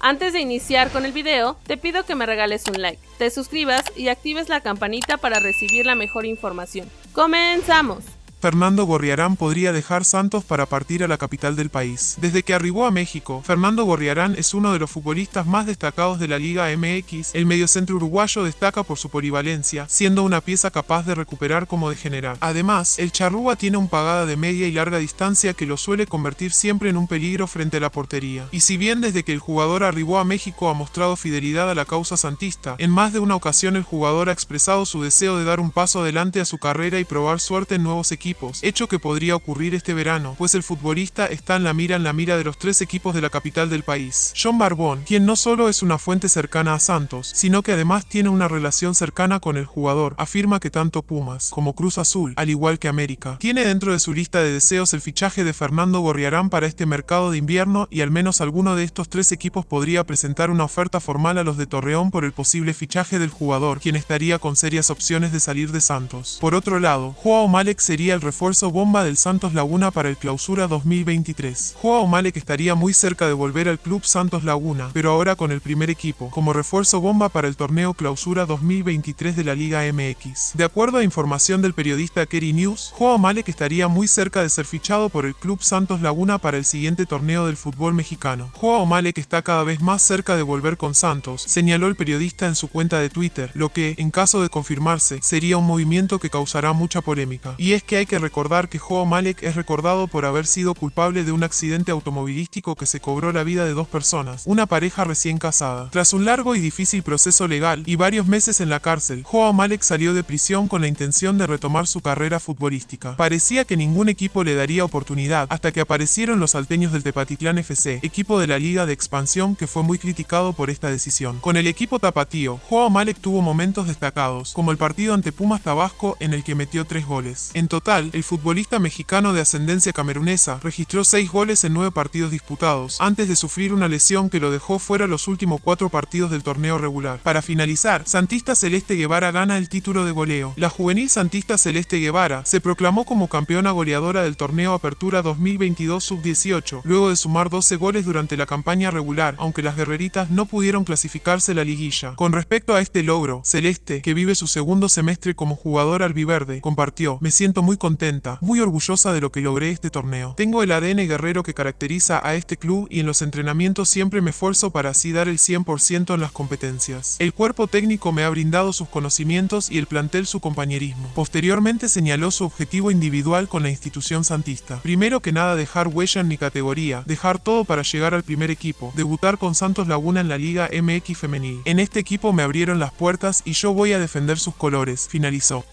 Antes de iniciar con el video, te pido que me regales un like, te suscribas y actives la campanita para recibir la mejor información. ¡Comenzamos! Fernando Gorriarán podría dejar Santos para partir a la capital del país. Desde que arribó a México, Fernando Gorriarán es uno de los futbolistas más destacados de la Liga MX. El mediocentro uruguayo destaca por su polivalencia, siendo una pieza capaz de recuperar como de generar. Además, el charrúa tiene un pagada de media y larga distancia que lo suele convertir siempre en un peligro frente a la portería. Y si bien desde que el jugador arribó a México ha mostrado fidelidad a la causa santista, en más de una ocasión el jugador ha expresado su deseo de dar un paso adelante a su carrera y probar suerte en nuevos equipos hecho que podría ocurrir este verano, pues el futbolista está en la mira en la mira de los tres equipos de la capital del país. John Barbón, quien no solo es una fuente cercana a Santos, sino que además tiene una relación cercana con el jugador, afirma que tanto Pumas como Cruz Azul, al igual que América, tiene dentro de su lista de deseos el fichaje de Fernando Gorriarán para este mercado de invierno y al menos alguno de estos tres equipos podría presentar una oferta formal a los de Torreón por el posible fichaje del jugador, quien estaría con serias opciones de salir de Santos. Por otro lado, Joao Malek sería el refuerzo bomba del Santos Laguna para el Clausura 2023. Joao Malek estaría muy cerca de volver al club Santos Laguna, pero ahora con el primer equipo, como refuerzo bomba para el torneo Clausura 2023 de la Liga MX. De acuerdo a información del periodista Kerry News, Joao Malek estaría muy cerca de ser fichado por el club Santos Laguna para el siguiente torneo del fútbol mexicano. Joao Malek está cada vez más cerca de volver con Santos, señaló el periodista en su cuenta de Twitter, lo que, en caso de confirmarse, sería un movimiento que causará mucha polémica. Y es que hay que recordar que Joao Malek es recordado por haber sido culpable de un accidente automovilístico que se cobró la vida de dos personas, una pareja recién casada. Tras un largo y difícil proceso legal y varios meses en la cárcel, Joao Malek salió de prisión con la intención de retomar su carrera futbolística. Parecía que ningún equipo le daría oportunidad hasta que aparecieron los salteños del Tepatitlán FC, equipo de la Liga de Expansión que fue muy criticado por esta decisión. Con el equipo tapatío, Joao Malek tuvo momentos destacados, como el partido ante Pumas Tabasco en el que metió tres goles. En total, el futbolista mexicano de ascendencia camerunesa registró seis goles en nueve partidos disputados, antes de sufrir una lesión que lo dejó fuera los últimos cuatro partidos del torneo regular. Para finalizar, Santista Celeste Guevara gana el título de goleo. La juvenil Santista Celeste Guevara se proclamó como campeona goleadora del torneo Apertura 2022 Sub-18, luego de sumar 12 goles durante la campaña regular, aunque las guerreritas no pudieron clasificarse la liguilla. Con respecto a este logro, Celeste, que vive su segundo semestre como jugador albiverde, compartió, me siento muy contenta, muy orgullosa de lo que logré este torneo. Tengo el ADN guerrero que caracteriza a este club y en los entrenamientos siempre me esfuerzo para así dar el 100% en las competencias. El cuerpo técnico me ha brindado sus conocimientos y el plantel su compañerismo. Posteriormente señaló su objetivo individual con la institución santista. Primero que nada dejar huella en mi categoría, dejar todo para llegar al primer equipo, debutar con Santos Laguna en la Liga MX Femenil. En este equipo me abrieron las puertas y yo voy a defender sus colores, finalizó.